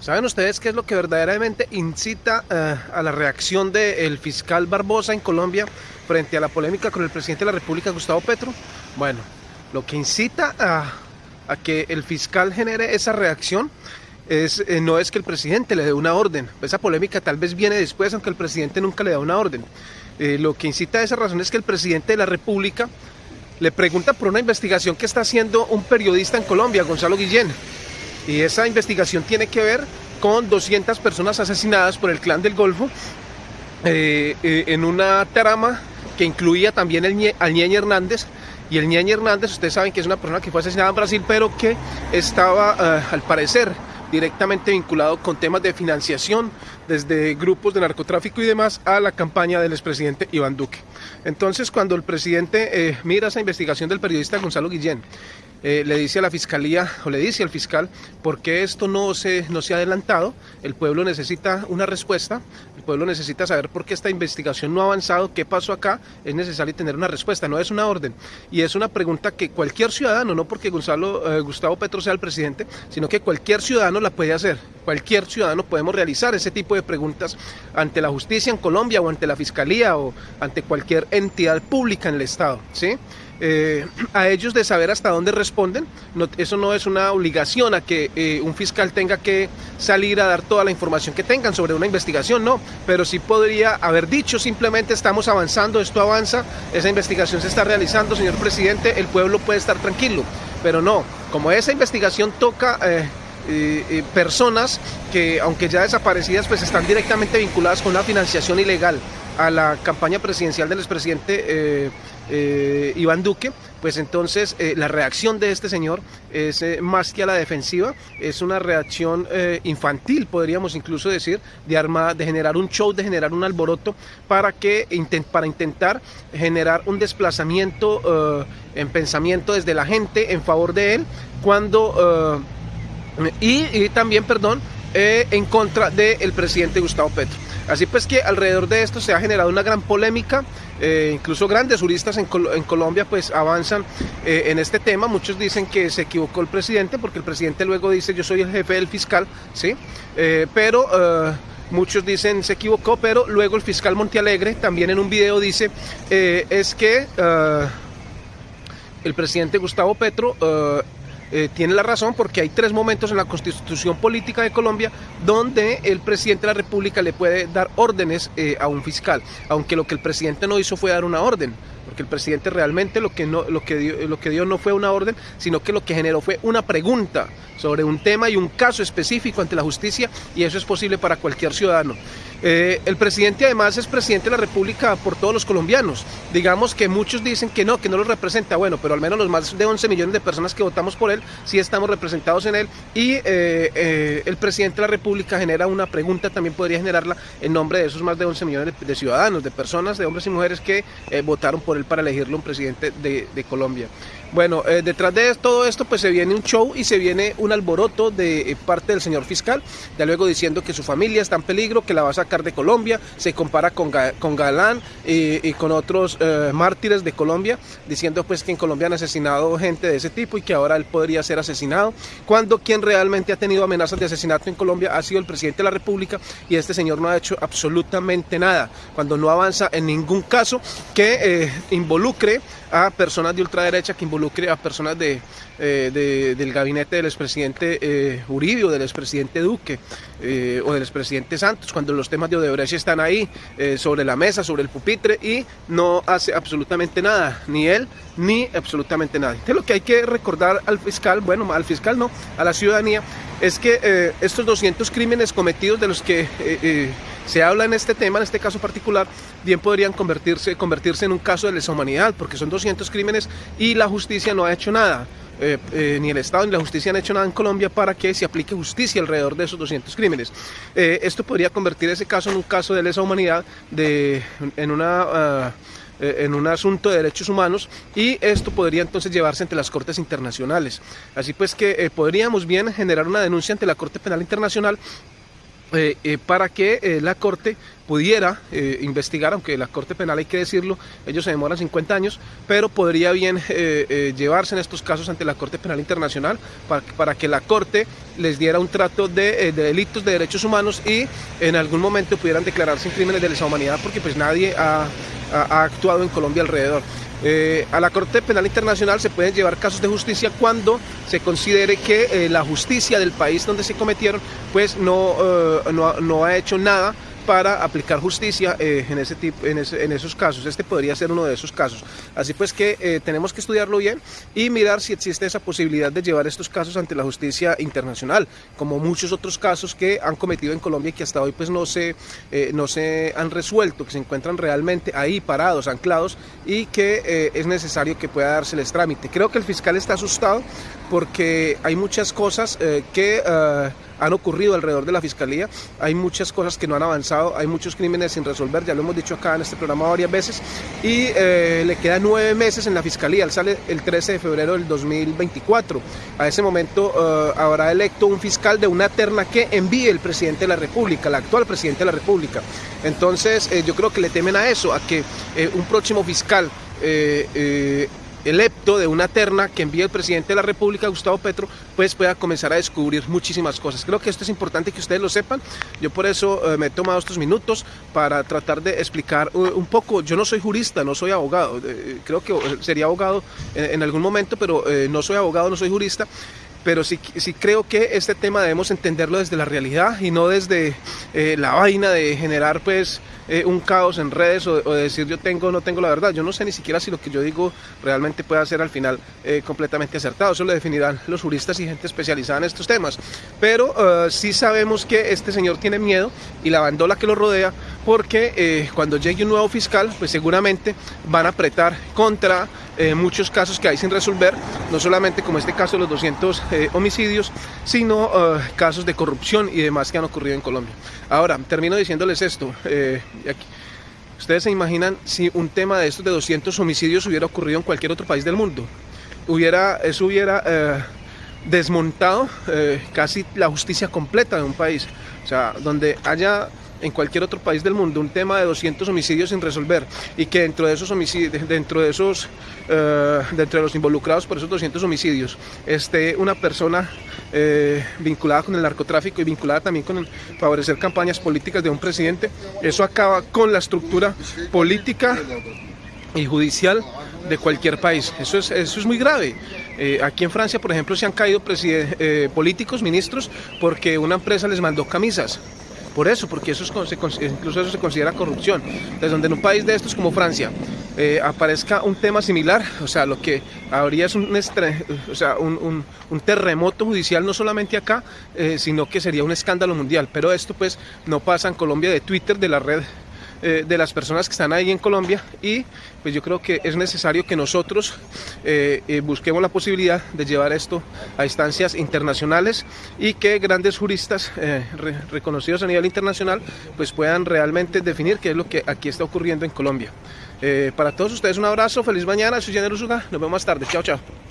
¿Saben ustedes qué es lo que verdaderamente incita eh, a la reacción del fiscal Barbosa en Colombia frente a la polémica con el presidente de la República, Gustavo Petro? Bueno, lo que incita a, que el fiscal genere esa reacción es, eh, no es que el presidente le dé una orden. Esa polémica tal vez viene después, aunque el presidente nunca le da una orden. Eh, lo que incita a esa razón es que el presidente de la República le pregunta por una investigación que está haciendo un periodista en Colombia, Gonzalo Guillén y esa investigación tiene que ver con 200 personas asesinadas por el clan del Golfo eh, eh, en una trama que incluía también al Ñeñe Hernández. Y el Ñeñe Hernández, ustedes saben que es una persona que fue asesinada en Brasil, pero que estaba, eh, al parecer, directamente vinculado con temas de financiación desde grupos de narcotráfico y demás a la campaña del expresidente Iván Duque. Entonces, cuando el presidente mira esa investigación del periodista Gonzalo Guillén eh, le dice a la fiscalía o le dice al fiscal por qué esto no se, no se ha adelantado. El pueblo necesita una respuesta, el pueblo necesita saber por qué esta investigación no ha avanzado, qué pasó acá. Es necesario tener una respuesta, no es una orden. Y es una pregunta que cualquier ciudadano, no porque eh, Gustavo Petro sea el presidente, sino que cualquier ciudadano la puede hacer. Cualquier ciudadano podemos realizar ese tipo de preguntas ante la justicia en Colombia o ante la fiscalía o ante cualquier entidad pública en el Estado. ¿sí? Eh, a ellos de saber hasta dónde responden. eso no es una obligación a que eh, un fiscal tenga que salir a dar toda la información que tengan sobre una investigación, no, pero sí podría haber dicho simplemente estamos avanzando, esto avanza, esa investigación se está realizando, señor presidente, el pueblo puede estar tranquilo, pero no, como esa investigación toca... Eh, personas que aunque ya desaparecidas pues están directamente vinculadas con la financiación ilegal a la campaña presidencial del expresidente eh, Iván Duque, pues entonces eh, la reacción de este señor es eh, más que a la defensiva, es una reacción infantil, podríamos incluso decir, de, arma, de generar un show, de generar un alboroto para, que, para intentar generar un desplazamiento en pensamiento desde la gente en favor de él, cuando... Y, también, perdón, en contra del presidente Gustavo Petro. Así pues que alrededor de esto se ha generado una gran polémica, eh, incluso grandes juristas en, Colombia pues avanzan eh, en este tema, muchos dicen que se equivocó el presidente porque el presidente luego dice yo soy el jefe del fiscal, ¿sí? Eh, pero... Muchos dicen se equivocó, pero luego el fiscal Montealegre también en un video dice es que el presidente Gustavo Petro eh, tiene la razón porque hay tres momentos en la constitución política de Colombia donde el presidente de la República le puede dar órdenes eh, a un fiscal, aunque lo que el presidente no hizo fue dar una orden, porque el presidente realmente lo que, no, lo, que dio, lo que dio no fue una orden, sino que lo que generó fue una pregunta sobre un tema y un caso específico ante la justicia y eso es posible para cualquier ciudadano. Eh, el presidente además es presidente de la República por todos los colombianos. Digamos que muchos dicen que no, que no los representa. Bueno, pero al menos los más de 11 millones de personas que votamos por él, sí estamos representados en él. Y eh, eh, el presidente de la República genera una pregunta, también podría generarla en nombre de esos más de 11 millones de, ciudadanos, de personas, de hombres y mujeres que votaron por él para elegirlo un presidente de, de Colombia. Bueno, eh, detrás de todo esto pues se viene un show y se viene un alboroto de eh, parte del señor fiscal, ya luego diciendo que su familia está en peligro, que la va a sacar de Colombia, se compara con, con Galán eh, y con otros mártires de Colombia, diciendo pues que en Colombia han asesinado gente de ese tipo y que ahora él podría ser asesinado, cuando quien realmente ha tenido amenazas de asesinato en Colombia ha sido el presidente de la República y este señor no ha hecho absolutamente nada, cuando no avanza en ningún caso que involucre a personas de ultraderecha, que involucre a personas de, eh, del gabinete del expresidente eh, Uribe o del expresidente Duque eh, o del expresidente Santos, cuando los temas de Odebrecht están ahí sobre la mesa, sobre el pupitre y no hace absolutamente nada, ni él ni absolutamente nadie. Entonces lo que hay que recordar al fiscal, bueno, al fiscal no, a la ciudadanía, es que estos 200 crímenes cometidos de los que se habla en este tema, en este caso particular, bien podrían convertirse, convertirse en un caso de lesa humanidad, porque son 200 crímenes y la justicia no ha hecho nada. Eh, eh, ni el Estado ni la justicia han hecho nada en Colombia para que se aplique justicia alrededor de esos 200 crímenes. Eh, esto podría convertir ese caso en un caso de lesa humanidad, de, en una... Ah, en un asunto de derechos humanos y esto podría entonces llevarse ante las cortes internacionales. Así pues que podríamos bien generar una denuncia ante la Corte Penal Internacional para que la Corte pudiera investigar, aunque la Corte Penal hay que decirlo, ellos se demoran 50 años, pero podría bien llevarse en estos casos ante la Corte Penal Internacional para, para que la Corte les diera un trato de, delitos de derechos humanos y en algún momento pudieran declararse en crímenes de lesa humanidad porque pues nadie ha actuado en Colombia alrededor. Eh, a la Corte Penal Internacional se pueden llevar casos de justicia cuando se considere que eh, la justicia del país donde se cometieron pues no, eh, no, no ha hecho nada para aplicar justicia eh, en, ese tipo, en, esos casos. Este podría ser uno de esos casos. Así pues que eh, tenemos que estudiarlo bien y mirar si existe esa posibilidad de llevar estos casos ante la justicia internacional, como muchos otros casos que han cometido en Colombia y que hasta hoy pues no se, eh, no se han resuelto, que se encuentran realmente ahí parados, anclados y que es necesario que pueda dárseles trámite. Creo que el fiscal está asustado porque hay muchas cosas que han ocurrido alrededor de la Fiscalía. Hay muchas cosas que no han avanzado, hay muchos crímenes sin resolver, ya lo hemos dicho acá en este programa varias veces, y eh, le quedan nueve meses en la Fiscalía, él sale el 13 de febrero del 2024. A ese momento eh, habrá electo un fiscal de una terna que envíe el presidente de la República, el actual presidente de la República. Entonces eh, yo creo que le temen a eso, a que un próximo fiscal electo de una terna que envía el presidente de la República, Gustavo Petro, pues pueda comenzar a descubrir muchísimas cosas. Creo que esto es importante que ustedes lo sepan. Yo por eso eh, me he tomado estos minutos para tratar de explicar uh, un poco. Yo no soy jurista, no soy abogado. Eh, creo que sería abogado en, algún momento, pero eh, no soy abogado, no soy jurista pero sí, sí, creo que este tema debemos entenderlo desde la realidad y no desde la vaina de generar pues eh, un caos en redes o, decir yo tengo o no tengo la verdad. Yo no sé ni siquiera si lo que yo digo realmente puede ser al final eh, completamente acertado. Eso lo definirán los juristas y gente especializada en estos temas. Pero eh, sí sabemos que este señor tiene miedo y la bandola que lo rodea porque cuando llegue un nuevo fiscal pues seguramente van a apretar contra muchos casos que hay sin resolver, no solamente como este caso de los 200 homicidios, sino casos de corrupción y demás que han ocurrido en Colombia. Ahora, termino diciéndoles esto. Ustedes se imaginan si un tema de estos de 200 homicidios hubiera ocurrido en cualquier otro país del mundo. Hubiera, eso hubiera eh, desmontado eh, casi la justicia completa de un país. O sea, donde haya en cualquier otro país del mundo un tema de 200 homicidios sin resolver y que dentro de esos homicidios, dentro de esos, eh, dentro de los involucrados por esos 200 homicidios, esté una persona eh, vinculada con el narcotráfico y vinculada también con favorecer campañas políticas de un presidente, eso acaba con la estructura política y judicial de cualquier país. Eso es, eso es muy grave. Eh, aquí en Francia, por ejemplo, se han caído políticos, ministros, porque una empresa les mandó camisas por eso, porque eso es, incluso eso se considera corrupción. Desde donde en un país de estos como Francia eh, aparezca un tema similar, o sea, lo que habría es un, o un, terremoto judicial no solamente acá, eh, sino que sería un escándalo mundial. Pero esto pues no pasa en Colombia de Twitter, de la red eh, de las personas que están ahí en Colombia y pues yo creo que es necesario que nosotros eh, eh, busquemos la posibilidad de llevar esto a instancias internacionales y que grandes juristas reconocidos a nivel internacional pues puedan realmente definir qué es lo que aquí está ocurriendo en Colombia. para todos ustedes un abrazo, feliz mañana, soy Jenner Usuga, nos vemos más tarde, chao chao.